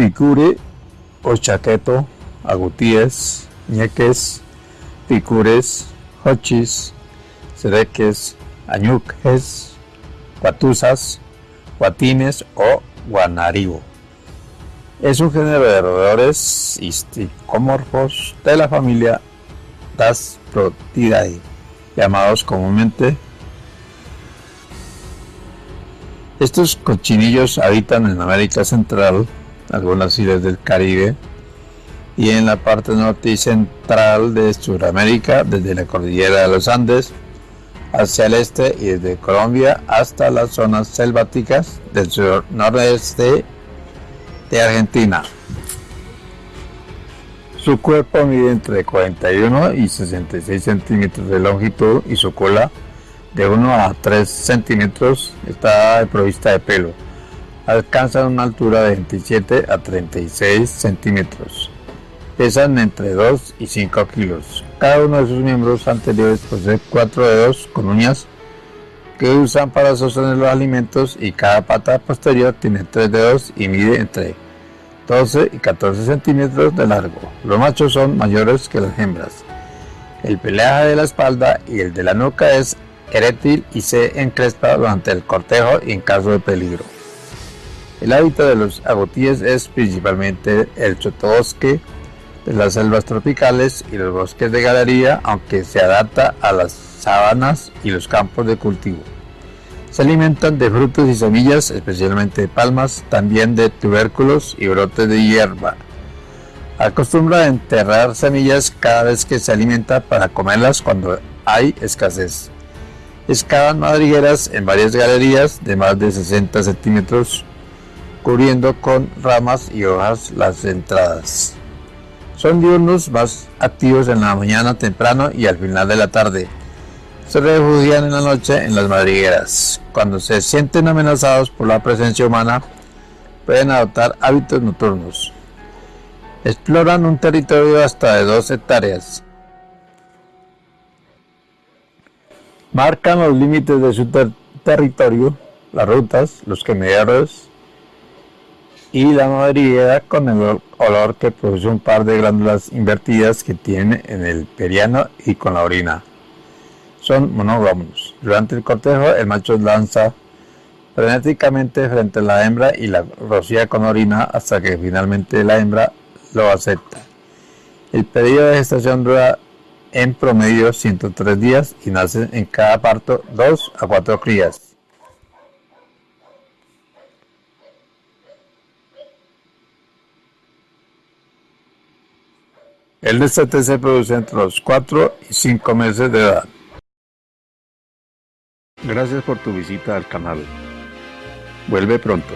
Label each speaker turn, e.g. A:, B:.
A: Picure o chaqueto, agutíes, ñeques, picures, hochis, sereques, añuques, guatusas, guatines o guanaribo. Es un género de roedores histicomorfos de la familia Dasprotidae, llamados comúnmente estos cochinillos habitan en América Central, algunas islas del Caribe y en la parte norte y central de Sudamérica, desde la cordillera de los Andes hacia el este y desde Colombia hasta las zonas selváticas del noroeste de Argentina. Su cuerpo mide entre 41 y 66 centímetros de longitud y su cola de 1 a 3 centímetros está provista de pelo. Alcanzan una altura de 27 a 36 centímetros. Pesan entre 2 y 5 kilos. Cada uno de sus miembros anteriores posee cuatro dedos con uñas que usan para sostener los alimentos y cada pata posterior tiene tres dedos y mide entre 12 y 14 centímetros de largo. Los machos son mayores que las hembras. El pelaje de la espalda y el de la nuca es erétil y se encrespa durante el cortejo y en caso de peligro. El hábitat de los agotíes es principalmente el sotobosque de las selvas tropicales y los bosques de galería, aunque se adapta a las sabanas y los campos de cultivo. Se alimentan de frutos y semillas, especialmente de palmas, también de tubérculos y brotes de hierba. Acostumbra a enterrar semillas cada vez que se alimenta para comerlas cuando hay escasez. Excavan madrigueras en varias galerías de más de 60 centímetros, cubriendo con ramas y hojas las entradas. Son diurnos más activos en la mañana temprano y al final de la tarde. Se refugian en la noche en las madrigueras. Cuando se sienten amenazados por la presencia humana, pueden adoptar hábitos nocturnos. Exploran un territorio hasta de 2 hectáreas marcan los límites de su territorio, las rutas, los quemaderos y la madriguera con el olor que produce un par de glándulas invertidas que tiene en el periano y con la orina. Son monógamos. Durante el cortejo el macho lanza frenéticamente frente a la hembra y la rocía con orina hasta que finalmente la hembra lo acepta. El periodo de gestación dura en promedio 103 días y nacen en cada parto 2 a 4 crías. El destete se produce entre los 4 y 5 meses de edad. Gracias por tu visita al canal. Vuelve pronto.